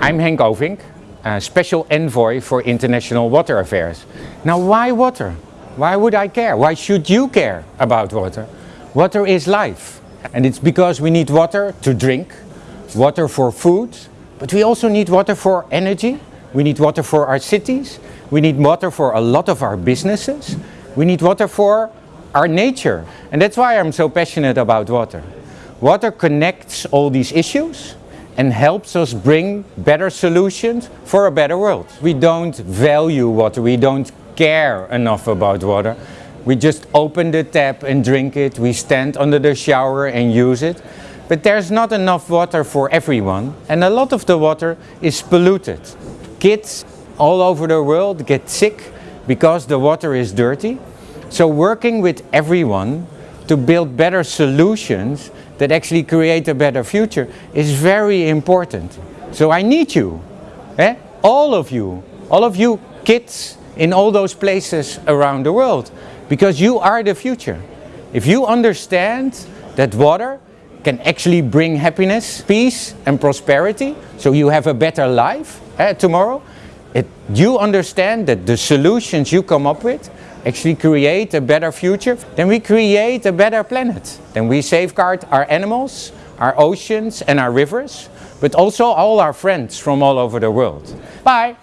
I'm Henk Ovink, Special Envoy for International Water Affairs. Now why water? Why would I care? Why should you care about water? Water is life and it's because we need water to drink, water for food, but we also need water for energy, we need water for our cities, we need water for a lot of our businesses, we need water for our nature and that's why I'm so passionate about water. Water connects all these issues and helps us bring better solutions for a better world. We don't value water, we don't care enough about water. We just open the tap and drink it, we stand under the shower and use it. But there's not enough water for everyone and a lot of the water is polluted. Kids all over the world get sick because the water is dirty. So working with everyone to build better solutions that actually create a better future is very important. So I need you, eh? all of you, all of you kids in all those places around the world, because you are the future. If you understand that water can actually bring happiness, peace and prosperity, so you have a better life eh, tomorrow, it, you understand that the solutions you come up with actually create a better future, then we create a better planet. Then we safeguard our animals, our oceans and our rivers, but also all our friends from all over the world. Bye!